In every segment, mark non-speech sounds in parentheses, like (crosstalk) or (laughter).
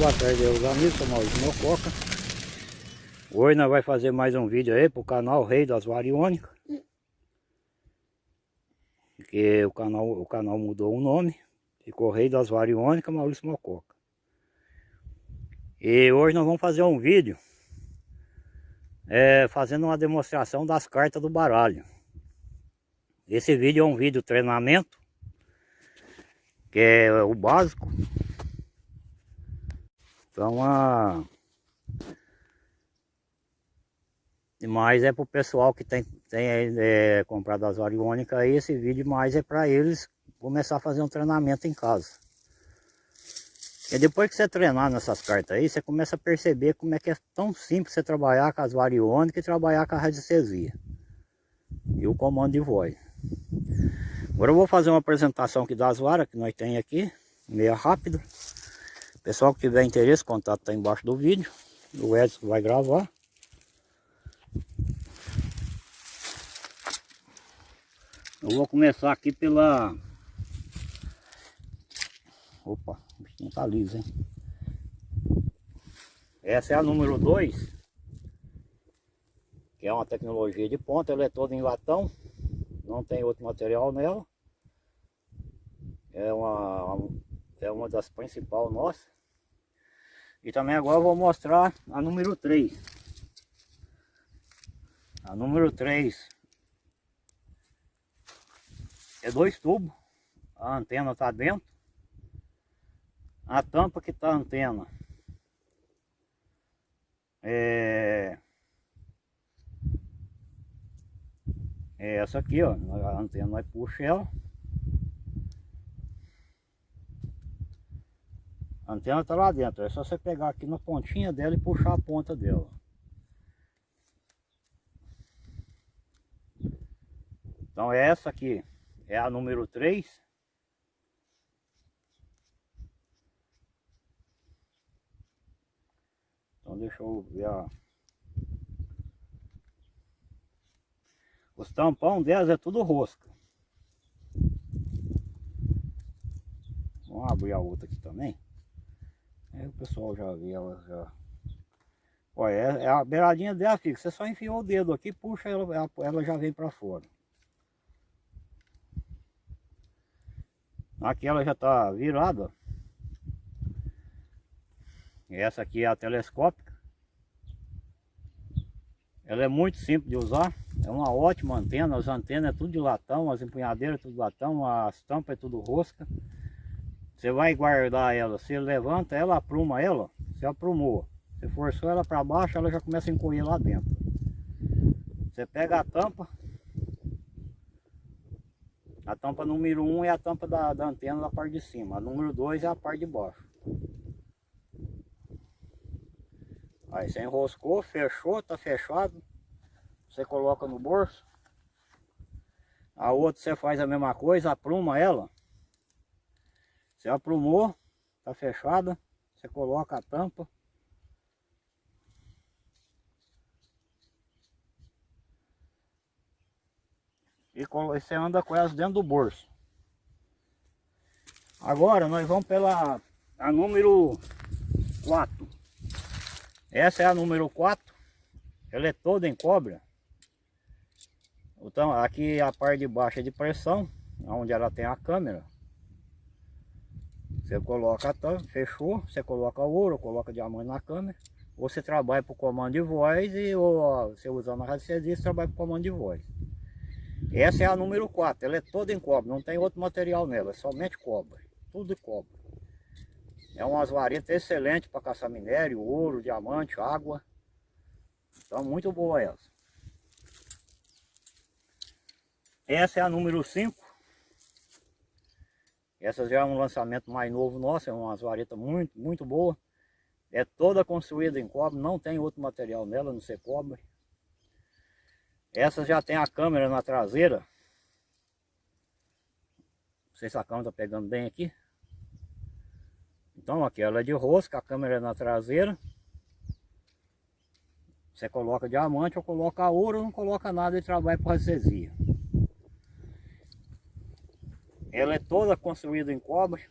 boa tarde aos amigos, sou Maurício Mococa. Hoje nós vamos fazer mais um vídeo aí pro canal Rei das Variônicas. Porque o canal, o canal mudou o nome, ficou Rei das Variônicas Maurício Mococa. E hoje nós vamos fazer um vídeo é, fazendo uma demonstração das cartas do baralho. Esse vídeo é um vídeo treinamento, que é o básico então a... Mas é para o pessoal que tem, tem é, comprado as variônicas aí, esse vídeo mais é para eles começar a fazer um treinamento em casa. E depois que você treinar nessas cartas aí, você começa a perceber como é que é tão simples você trabalhar com as variônicas e trabalhar com a radiestesia. E o comando de voz. Agora eu vou fazer uma apresentação aqui das varas que nós tem aqui, meia rápido. Pessoal que tiver interesse, contato está embaixo do vídeo. O Edson vai gravar. Eu vou começar aqui pela... Opa, o bichinho tá liso, hein? Essa é a número 2. Que é uma tecnologia de ponta. Ela é toda em latão. Não tem outro material nela. É uma é uma das principais nossas. E também agora vou mostrar a número 3. A número 3 é dois tubos. A antena está dentro. A tampa que está a antena é... é essa aqui, ó. A antena vai puxar ela. A antena está lá dentro, é só você pegar aqui na pontinha dela e puxar a ponta dela. Então essa aqui é a número 3. Então deixa eu ver a... Os tampão delas é tudo rosca. Vamos abrir a outra aqui também. O pessoal já vê ela já. Olha, é, é a beiradinha dela, fica. Você só enfiou o dedo aqui, puxa ela, ela, ela já vem para fora. Aqui ela já está virada. Essa aqui é a telescópica. Ela é muito simples de usar. É uma ótima antena. As antenas é tudo de latão, as empunhadeiras é tudo de latão, as tampas é tudo rosca. Você vai guardar ela, você levanta ela, apruma ela, você aprumou. Você forçou ela para baixo, ela já começa a encolher lá dentro. Você pega a tampa. A tampa número 1 um é a tampa da, da antena da parte de cima. A número 2 é a parte de baixo. Aí você enroscou, fechou, tá fechado. Você coloca no bolso. A outra você faz a mesma coisa, apruma ela. Você aprumou, tá fechada, você coloca a tampa. E você anda com elas dentro do bolso. Agora nós vamos pela a número 4. Essa é a número 4. Ela é toda em cobre. Então aqui a parte de baixo é de pressão, onde ela tem a câmera. Você coloca a tampa, fechou, você coloca ouro, coloca diamante na câmera, ou você trabalha o comando de voz, e ou você usando a radiestesia, trabalha o comando de voz. Essa é a número 4, ela é toda em cobre, não tem outro material nela, é somente cobre, tudo cobre. É umas varetas excelentes para caçar minério, ouro, diamante, água. Então muito boa essa. Essa é a número 5. Essa já é um lançamento mais novo nosso, é uma vareta muito, muito boa. É toda construída em cobre, não tem outro material nela, não ser cobre. Essa já tem a câmera na traseira. Não sei se a câmera está pegando bem aqui. Então aqui ela é de rosca, a câmera é na traseira. Você coloca diamante ou coloca ouro, não coloca nada de trabalho para recesia. Ela é toda construída em cobre.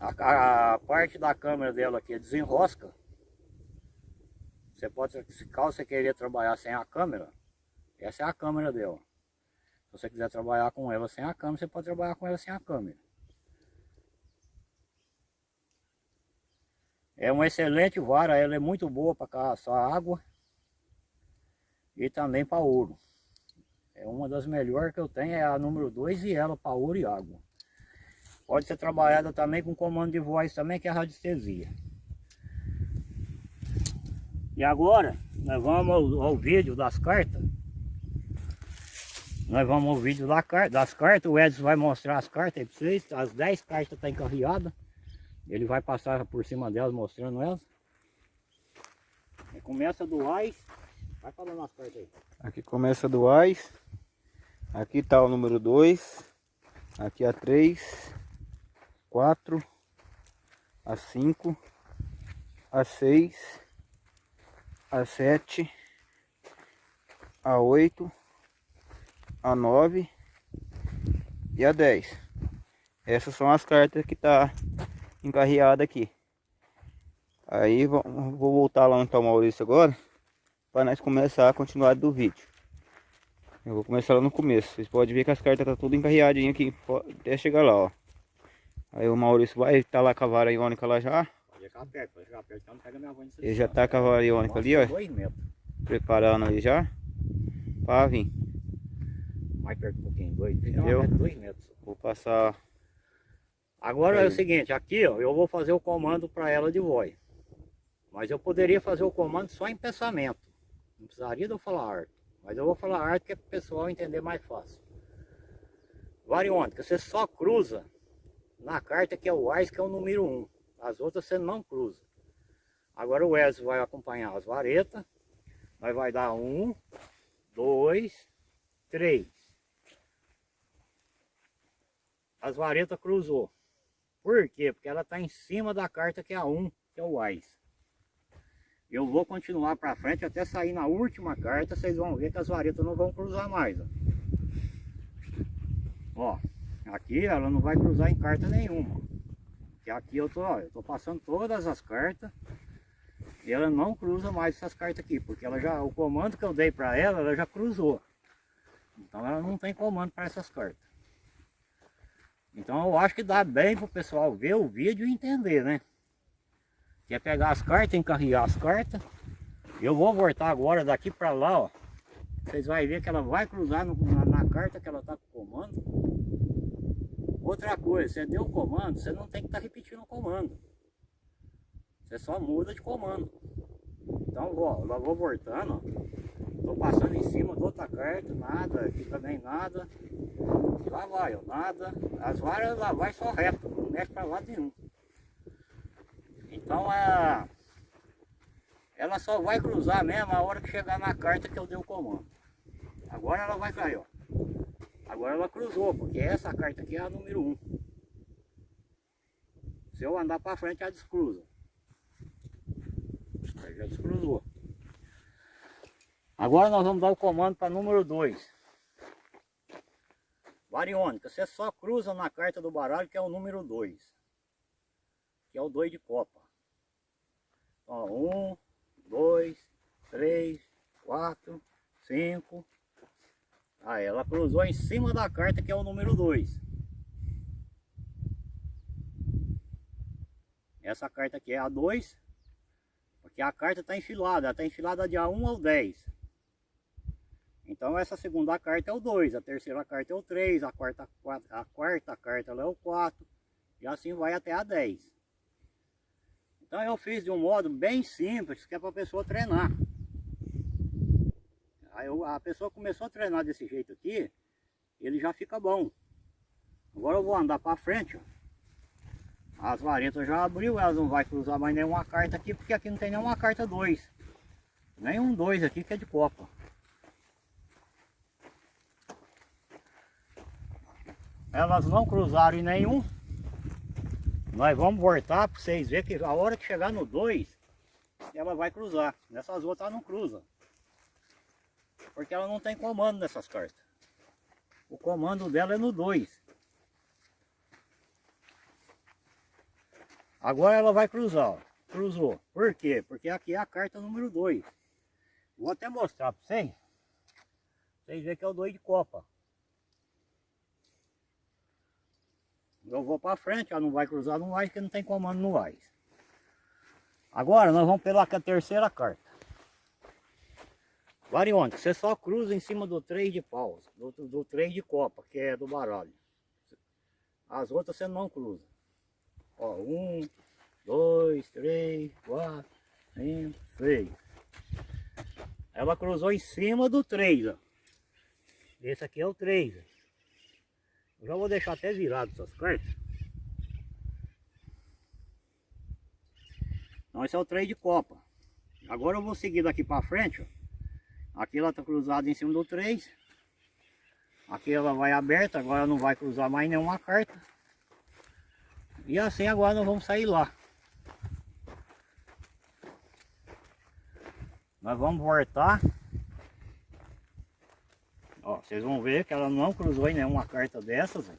A, a parte da câmera dela aqui desenrosca. Você pode, se caso você querer trabalhar sem a câmera, essa é a câmera dela. Se você quiser trabalhar com ela sem a câmera, você pode trabalhar com ela sem a câmera. É uma excelente vara, ela é muito boa para caçar água e também para ouro. É uma das melhores que eu tenho, é a número 2 e ela para ouro e água. Pode ser trabalhada também com comando de voz também, que é a radiestesia. E agora, nós vamos ao, ao vídeo das cartas. Nós vamos ao vídeo da, das cartas, o Edson vai mostrar as cartas aí para vocês. As 10 cartas estão tá encarreadas. Ele vai passar por cima delas mostrando elas. Começa do AIS. Vai falando as cartas aí. Aqui começa do AIS. Aqui está o número 2. Aqui a 3. 4. A 5. A 6. A 7. A 8. A 9. E a 10. Essas são as cartas que tá encarreada aqui. Aí vou voltar lá onde está o Maurício agora para nós começar a continuar do vídeo. Eu vou começar lá no começo. Vocês podem ver que as cartas tá tudo encarreadinha aqui até chegar lá, ó. Aí o Maurício vai estar tá lá com a vara iônica lá já. Ele já tá com a vara iônica ali, ó. Preparando aí já. Para vir. Mais perto um pouquinho, dois, Entendeu? dois metros. Vou passar Agora é o seguinte, aqui ó, eu vou fazer o comando para ela de voz. Mas eu poderia fazer o comando só em pensamento. Não precisaria de eu falar arte. Mas eu vou falar arte que é para o pessoal entender mais fácil. Variônica, você só cruza na carta que é o AIS, que é o número 1. As outras você não cruza. Agora o Wesley vai acompanhar as varetas. Nós vai dar um, dois, três. As varetas cruzou. Por quê? Porque ela está em cima da carta que é a 1, que é o AIS. Eu vou continuar para frente até sair na última carta, vocês vão ver que as varetas não vão cruzar mais. Ó. ó, aqui ela não vai cruzar em carta nenhuma. Que aqui eu tô, ó, eu tô passando todas as cartas e ela não cruza mais essas cartas aqui, porque ela já, o comando que eu dei para ela, ela já cruzou. Então ela não tem comando para essas cartas. Então eu acho que dá bem para o pessoal ver o vídeo e entender, né? Quer pegar as cartas, encarregar as cartas. Eu vou voltar agora daqui para lá, ó. Vocês vão ver que ela vai cruzar no, na, na, carta que ela está com o comando. Outra coisa, você deu o comando, você não tem que estar tá repetindo o comando. Você só muda de comando. Então, ó, eu vou voltando, ó. Tô passando em cima do outra carta, nada, aqui também nada. Lá vai, ó, nada. As varas lá vai só reto, não mexe para lado nenhum. Então a, ela só vai cruzar mesmo a hora que chegar na carta que eu dei o comando. Agora ela vai cair, ó. Agora ela cruzou, porque essa carta aqui é a número 1. Se eu andar para frente, ela descruza. Aí já descruzou. Agora nós vamos dar o comando para número 2. Variônica, você só cruza na carta do baralho que é o número 2. Que é o 2 de copa. Então, 1, 2, 3, 4, 5. Aí ela cruzou em cima da carta que é o número 2. Essa carta aqui é a 2. Porque a carta está enfilada, ela está enfilada de A1 ao 10. Então essa segunda carta é o 2, a terceira carta é o 3, a quarta, a quarta carta é o 4 e assim vai até a 10. Então eu fiz de um modo bem simples, que é para a pessoa treinar. Aí a pessoa começou a treinar desse jeito aqui, ele já fica bom. Agora eu vou andar para frente, ó. As varetas já abriu, elas não vai cruzar mais nenhuma carta aqui, porque aqui não tem nenhuma carta 2. Nenhum 2 aqui que é de copa. elas não cruzaram em nenhum. Nós vamos voltar para vocês verem que a hora que chegar no 2, ela vai cruzar. Nessas outras ela não cruza. Porque ela não tem comando nessas cartas. O comando dela é no 2. Agora ela vai cruzar, ó. Cruzou. Por quê? Porque aqui é a carta número 2. Vou até mostrar para vocês. Vocês verem que é o 2 de copa. Eu vou para frente, ela não vai cruzar no AIS, porque não tem comando no AIS. Agora nós vamos pela terceira carta. Variônica, você só cruza em cima do 3 de paus, do, do 3 de copa, que é do baralho. As outras você não cruza. Ó, um, dois, três, quatro, cinco, seis. Ela cruzou em cima do 3, ó. Esse aqui é o 3. Eu já vou deixar até virado essas cartas. Então esse é o 3 de copa. Agora eu vou seguir daqui para frente, ó. Aqui ela está cruzada em cima do 3. Aqui ela vai aberta, agora não vai cruzar mais nenhuma carta. E assim agora nós vamos sair lá. Nós vamos voltar. Ó, vocês vão ver que ela não cruzou em nenhuma carta dessas.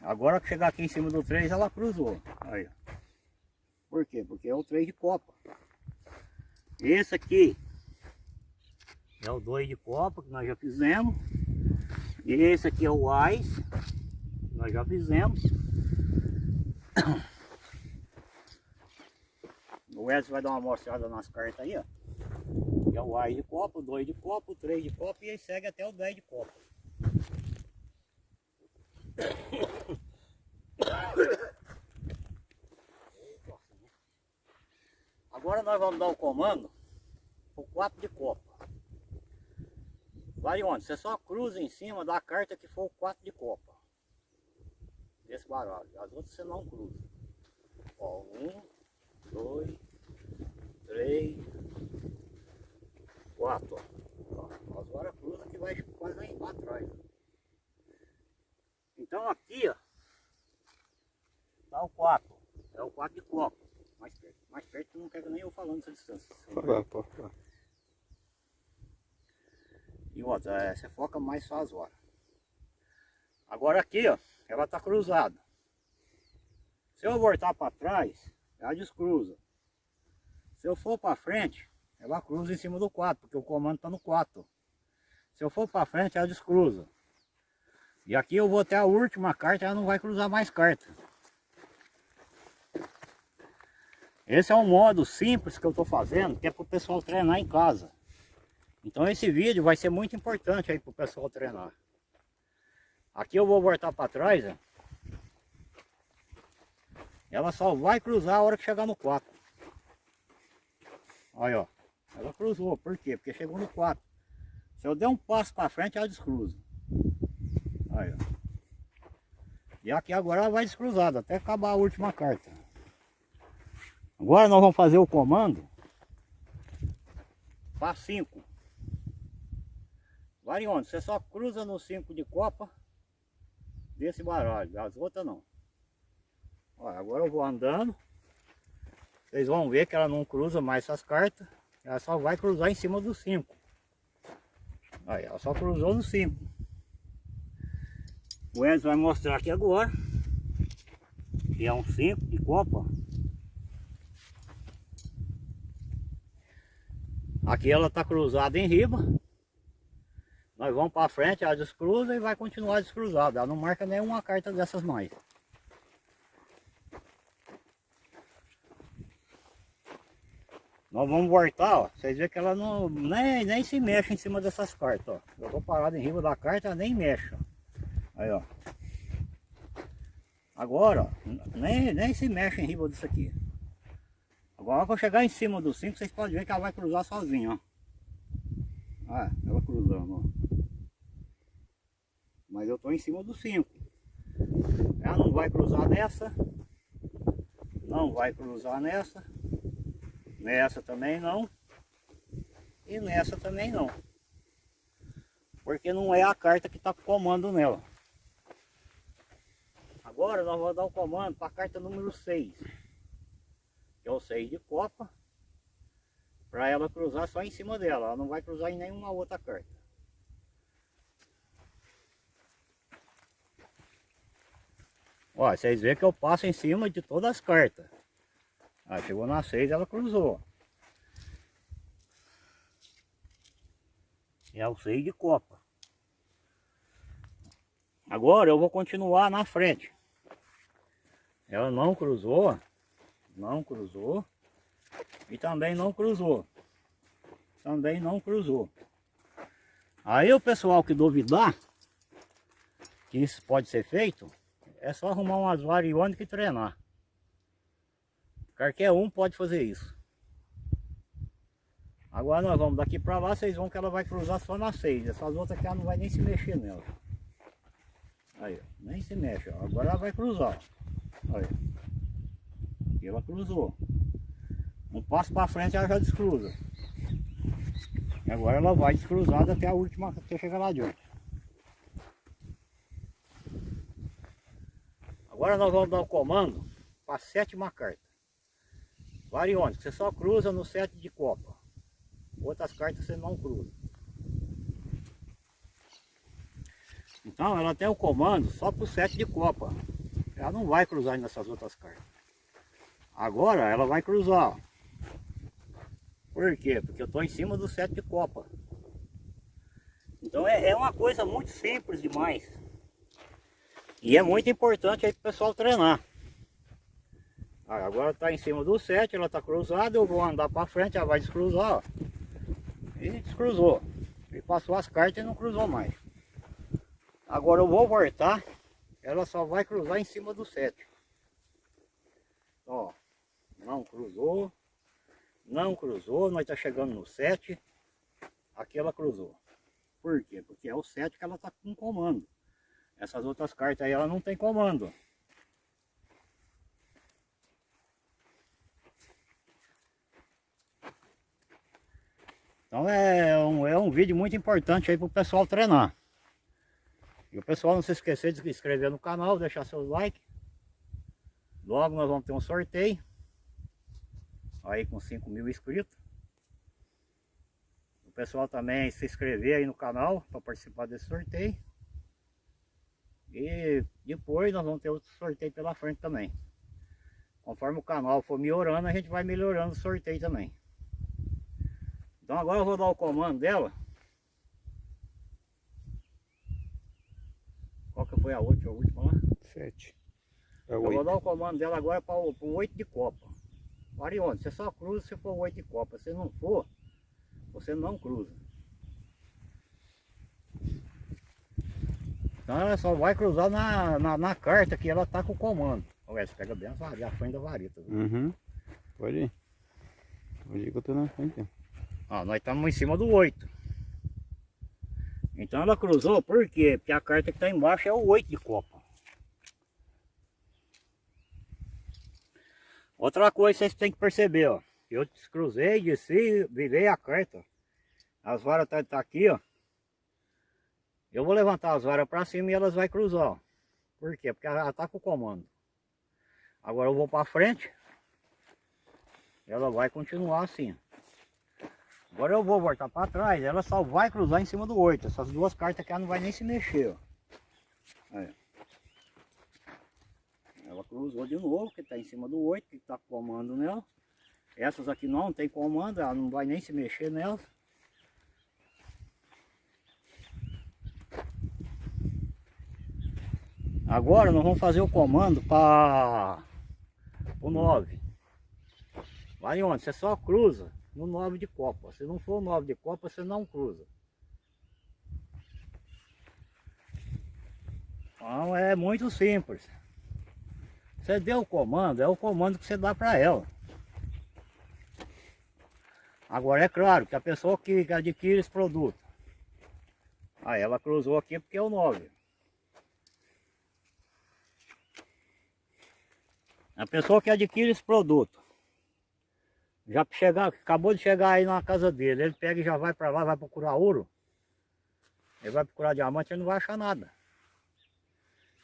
Agora que chegar aqui em cima do 3, ela cruzou. Aí. Por quê? Porque é o 3 de copa. Esse aqui é o 2 de copa que nós já fizemos. E esse aqui é o AIS, nós já fizemos. (coughs) O Edson vai dar uma mostrada nas cartas aí, ó. Que é o AIS de copa, o 2 de copa, o 3 de copa e aí segue até o 10 de copa. Agora nós vamos dar o comando o 4 de copa. Vai onde? Você só cruza em cima da carta que for o 4 de copa. Desse baralho. As outras você não cruza. Ó, um, dois, três, quatro. Ó. Agora cruza que vai quase para trás. Então aqui, ó, tá o 4. É o 4 de copa mais perto. Mais perto não quero nem eu falando essa distância. E outra, é, você foca mais só as horas. Agora aqui, ó, ela tá cruzada. Se eu voltar para trás, ela descruza. Se eu for para frente, ela cruza em cima do 4, porque o comando está no 4. Se eu for para frente, ela descruza. E aqui eu vou até a última carta, ela não vai cruzar mais carta. Esse é um modo simples que eu estou fazendo, que é para o pessoal treinar em casa. Então esse vídeo vai ser muito importante aí para o pessoal treinar. Aqui eu vou voltar para trás, ó. Ela só vai cruzar a hora que chegar no 4. Olha, ó. Ela cruzou, por quê? Porque chegou no 4. Se eu der um passo para frente, ela descruza. Olha, ó. E aqui agora ela vai descruzada, até acabar a última carta. Agora nós vamos fazer o comando para 5. Variônico, você só cruza no 5 de copa desse baralho, as outras não. Olha, agora eu vou andando. Vocês vão ver que ela não cruza mais essas cartas. Ela só vai cruzar em cima do 5. Aí, ela só cruzou no 5. O Enzo vai mostrar aqui agora. Que é um 5 de copa. Aqui ela está cruzada em riba. Nós vamos para frente, ela descruza e vai continuar descruzada. Ela não marca nenhuma carta dessas mais. Nós vamos voltar, ó. Vocês veem que ela não, nem, nem se mexe em cima dessas cartas, ó. Eu estou parado em riba da carta, ela nem mexe, ó. Aí, ó. Agora, ó, nem, nem se mexe em riba disso aqui. Agora quando chegar em cima do 5, vocês podem ver que ela vai cruzar sozinha, ó. Ah, ela cruzando, ó. Mas eu estou em cima do 5. Ela não vai cruzar nessa. Não vai cruzar nessa. Nessa também não. E nessa também não. Porque não é a carta que está com comando nela. Agora nós vamos dar o comando para a carta número 6 que é o 6 de copa, para ela cruzar só em cima dela, ela não vai cruzar em nenhuma outra carta. Ó, vocês veem que eu passo em cima de todas as cartas. Aí chegou na 6, ela cruzou. É o 6 de copa. Agora eu vou continuar na frente. Ela não cruzou, não cruzou e também não cruzou. Também não cruzou. Aí o pessoal que duvidar que isso pode ser feito, é só arrumar umas variônicas e treinar. Qualquer um pode fazer isso. Agora nós vamos daqui para lá, vocês vão que ela vai cruzar só na 6. Essas outras aqui ela não vai nem se mexer nela. Aí, nem se mexe. Ó. Agora ela vai cruzar. Olha. Aqui ela cruzou. Um passo para frente ela já descruza. E agora ela vai descruzada até a última, até chegar lá adiante. Agora nós vamos dar o comando para a sétima carta. Variônica, você só cruza no sete de copa. Outras cartas você não cruza. Então ela tem o comando só para o sete de copa. Ela não vai cruzar nessas outras cartas. Agora ela vai cruzar. Por quê? Porque eu estou em cima do sete de copa. Então é, é uma coisa muito simples demais. E é muito importante aí o pessoal treinar. Agora está em cima do 7, ela está cruzada, eu vou andar para frente, ela vai descruzar. Ó. E descruzou. E passou as cartas e não cruzou mais. Agora eu vou voltar, ela só vai cruzar em cima do 7. Ó, não cruzou, não cruzou, nós está chegando no 7, aqui ela cruzou. Por quê? Porque é o 7 que ela está com comando. Essas outras cartas aí, ela não tem comando. Então é um, é um vídeo muito importante aí para o pessoal treinar. E o pessoal não se esquecer de se inscrever no canal, deixar seus likes. Logo nós vamos ter um sorteio. Aí com 5 mil inscritos. O pessoal também se inscrever aí no canal para participar desse sorteio. E depois nós vamos ter outro sorteio pela frente também. Conforme o canal for melhorando, a gente vai melhorando o sorteio também. Então agora eu vou dar o comando dela. Qual que foi a última, a última lá? Sete. É eu vou dar o comando dela agora para o 8 de copa. Marione, você só cruza se for 8 de copa. Se não for, você não cruza. Então ela só vai cruzar na, na, na carta que ela tá com o comando. Olha, você pega bem a, frente da vareta. Viu? Uhum. Pode ir. Pode ir que eu tô na frente. Ó, nós estamos em cima do 8. Então ela cruzou, por quê? Porque a carta que está embaixo é o 8 de copa. Outra coisa vocês têm que perceber, ó. Eu descruzei, desci, virei a carta. As varas tá, tá aqui, ó. Eu vou levantar as varas para cima e elas vai cruzar. Por quê? Porque ela está com o comando. Agora eu vou para frente. Ela vai continuar assim. Agora eu vou voltar para trás. Ela só vai cruzar em cima do 8. Essas duas cartas aqui ela não vai nem se mexer. Aí. Ela cruzou de novo, que está em cima do 8, que está com comando nela. Essas aqui não tem comando, ela não vai nem se mexer nelas. Agora nós vamos fazer o comando para o 9. Vai onde? Você só cruza no 9 de copa. Se não for o 9 de copa, você não cruza. Então é muito simples. Você deu o comando, é o comando que você dá para ela. Agora é claro que a pessoa que adquire esse produto, aí ela cruzou aqui porque é o 9. A pessoa que adquire esse produto, já chegar, acabou de chegar aí na casa dele, ele pega e já vai para lá, vai procurar ouro, ele vai procurar diamante, ele não vai achar nada.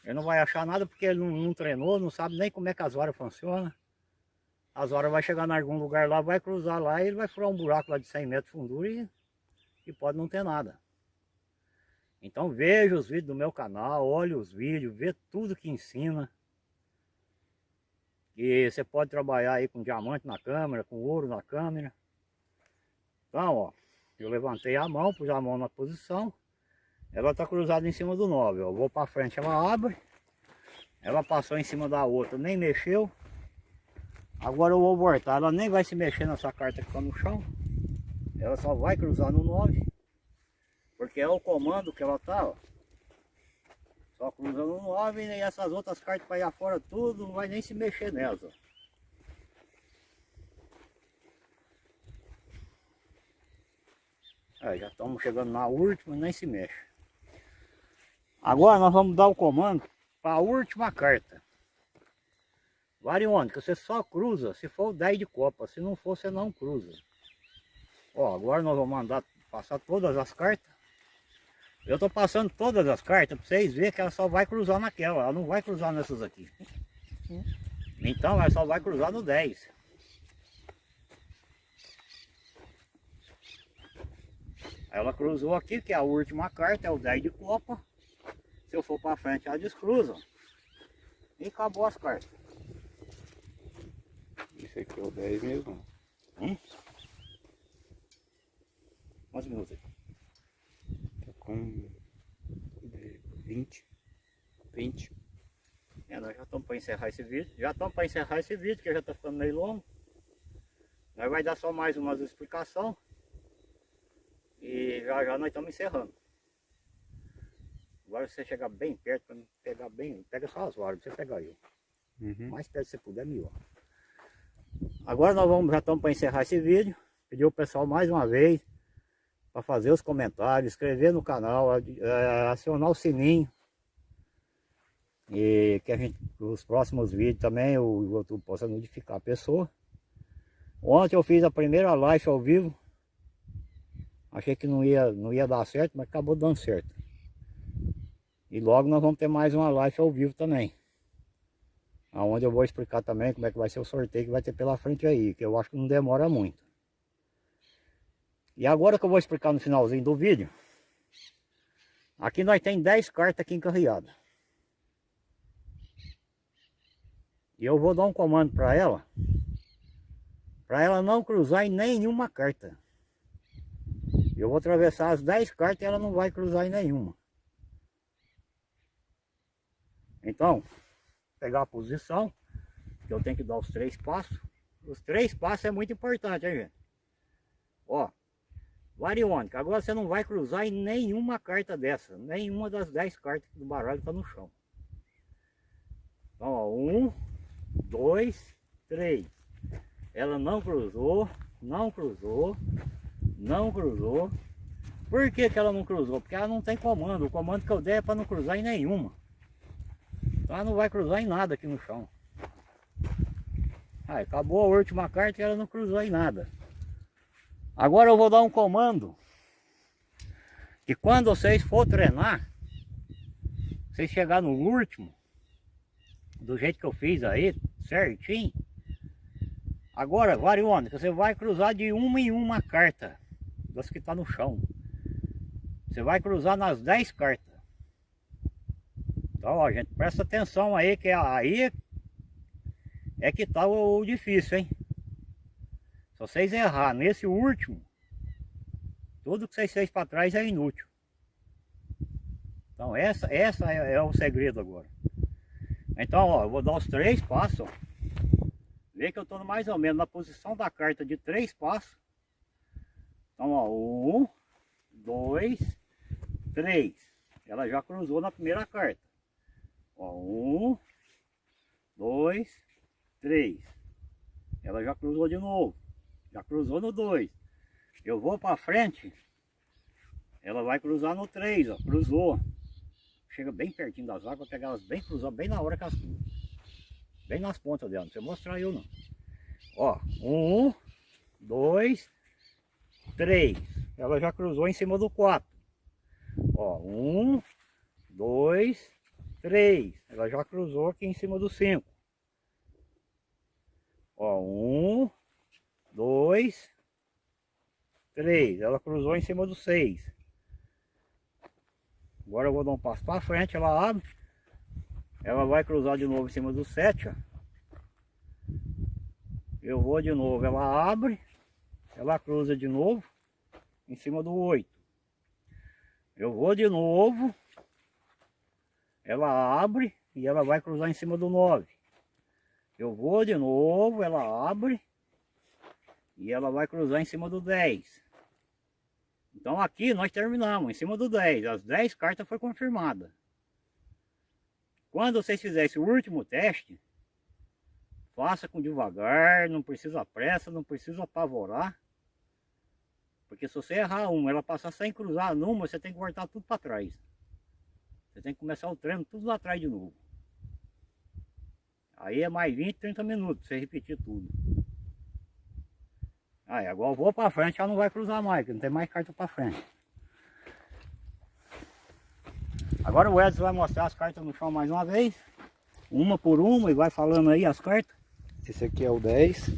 Ele não vai achar nada porque ele não, não treinou, não sabe nem como é que as horas funcionam. As horas vai chegar em algum lugar lá, vai cruzar lá e ele vai furar um buraco lá de 100 metros de fundura e, e pode não ter nada. Então veja os vídeos do meu canal, olhe os vídeos, vê tudo que ensina. E você pode trabalhar aí com diamante na câmera, com ouro na câmera. Então, ó, eu levantei a mão, pus a mão na posição. Ela está cruzada em cima do 9. Eu vou para frente, ela abre. Ela passou em cima da outra, nem mexeu. Agora eu vou voltar, ela nem vai se mexer nessa carta que está no chão. Ela só vai cruzar no 9. Porque é o comando que ela tá, ó. Só cruzando no 9 e essas outras cartas para ir afora tudo, não vai nem se mexer nelas, ó. Aí, já estamos chegando na última, nem se mexe. Agora nós vamos dar o comando para a última carta. Variônica, você só cruza se for o 10 de copa, se não for você não cruza. Ó, agora nós vamos mandar passar todas as cartas. Eu estou passando todas as cartas para vocês verem que ela só vai cruzar naquela, ela não vai cruzar nessas aqui. Então ela só vai cruzar no 10. Ela cruzou aqui, que é a última carta, é o 10 de copa. Se eu for para frente, ela descruza. E acabou as cartas. Esse aqui é o 10 mesmo. Hum? Quantos minutos aí? Com 20. 20. É, nós já estamos para encerrar esse vídeo. Já estamos para encerrar esse vídeo, que já está ficando meio longo. Nós vai dar só mais umas explicações. E já já nós estamos encerrando. Agora você chegar bem perto, para pegar bem, pega só as varas, você pegar eu. Uhum. Mais perto que você puder, melhor. Agora nós vamos, já estamos para encerrar esse vídeo. Pedir o pessoal mais uma vez para fazer os comentários, inscrever no canal, acionar o sininho. E que a gente, os próximos vídeos também o YouTube possa notificar a pessoa. Ontem eu fiz a primeira live ao vivo Achei que não ia, não ia dar certo, mas acabou dando certo. E logo nós vamos ter mais uma live ao vivo também. Onde eu vou explicar também como é que vai ser o sorteio que vai ter pela frente aí, que eu acho que não demora muito. E agora que eu vou explicar no finalzinho do vídeo, aqui nós tem 10 cartas aqui encarreadas. E eu vou dar um comando para ela, para ela não cruzar em nenhuma carta. Eu vou atravessar as 10 cartas e ela não vai cruzar em nenhuma. Então, pegar a posição, que eu tenho que dar os três passos. Os três passos é muito importante, hein, gente? Ó, variônica. Agora você não vai cruzar em nenhuma carta dessa. Nenhuma das 10 cartas do baralho está no chão. Então, ó, um, dois, três. Ela não cruzou, não cruzou, não cruzou. Por que, que ela não cruzou? Porque ela não tem comando. O comando que eu dei é para não cruzar em nenhuma. Então ela não vai cruzar em nada aqui no chão. Aí, acabou a última carta e ela não cruzou em nada. Agora eu vou dar um comando. Que quando vocês for treinar, vocês chegar no último, do jeito que eu fiz aí, certinho. Agora, variônica, você vai cruzar de uma em uma carta das que está no chão. Você vai cruzar nas 10 cartas. Então, ó, gente, presta atenção aí, que aí é que está o, difícil, hein? Se vocês errar nesse último, tudo que vocês fez para trás é inútil. Então, essa, essa é, é, o segredo agora. Então, ó, eu vou dar os três passos, ó. Vê que eu estou mais ou menos na posição da carta de três passos. Então, ó, um, dois, três. Ela já cruzou na primeira carta. Ó, um, dois, três. Ela já cruzou de novo. Já cruzou no dois. Eu vou para frente. Ela vai cruzar no três, ó. Cruzou. Chega bem pertinho das águas, pegar elas bem cruzar, bem na hora que elas cruzam. Bem nas pontas dela, não precisa mostrar eu não. Ó, um, dois, 3. Ela já cruzou em cima do 4. Ó, 1, 2, 3. Ela já cruzou aqui em cima do 5. Ó, 1, 2, 3. Ela cruzou em cima do 6. Agora eu vou dar um passo para frente, ela abre. Ela vai cruzar de novo em cima do 7, ó. Eu vou de novo, ela abre, ela cruza de novo em cima do 8. Eu vou de novo, ela abre e ela vai cruzar em cima do 9. Eu vou de novo, ela abre e ela vai cruzar em cima do 10. Então aqui nós terminamos, em cima do 10. As 10 cartas foram confirmadas. Quando vocês fizerem esse último teste, faça com devagar, não precisa pressa, não precisa apavorar. Porque se você errar uma, ela passar sem cruzar numa, você tem que voltar tudo para trás. Você tem que começar o treino tudo lá atrás de novo. Aí é mais 20, 30 minutos, você repetir tudo. Aí agora eu vou para frente, já não vai cruzar mais, não tem mais carta para frente. Agora o Edson vai mostrar as cartas no chão mais uma vez. Uma por uma e vai falando aí as cartas. Esse aqui é o 10.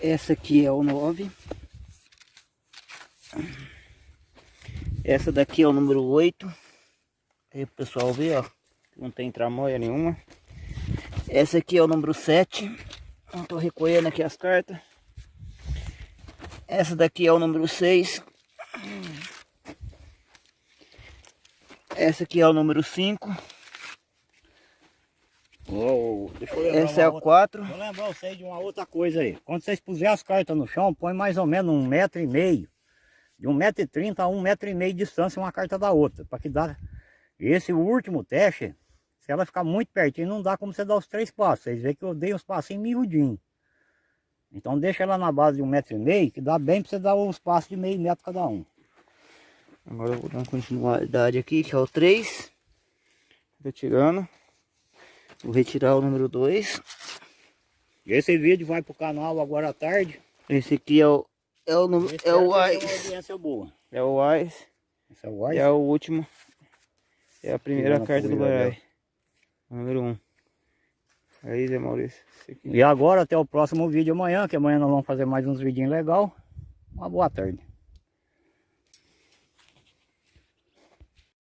Essa aqui é o 9. Essa daqui é o número 8. Aí o pessoal vê, ó. Não tem tramóia nenhuma. Essa aqui é o número 7. Estou recolhendo aqui as cartas. Essa daqui é o número 6. Essa aqui é o número 5. Oh, Essa é o 4. Vou lembrar vocês de uma outra coisa aí. Quando vocês puserem as cartas no chão, põe mais ou menos um metro e meio. De um metro e trinta a um metro e meio de distância uma carta da outra. Para que dá... Esse último teste, se ela ficar muito pertinho, não dá como você dar os três passos. Vocês veem que eu dei os passinhos miudinhos. Então deixa ela na base de um metro e meio, que dá bem para você dar os passos de meio metro cada um. Agora eu vou dar uma continuidade aqui, que é o 3. Retirando. Vou retirar o número 2. Esse vídeo vai pro canal agora à tarde. Esse aqui é o é o número é o Ice. boa. É o Ice. Esse é o Ice. É o último. É a primeira carta do baralho. Número 1. Um. Aí, Zé Maurício. E agora até o próximo vídeo amanhã, que amanhã nós vamos fazer mais uns vídeos legal. Uma boa tarde.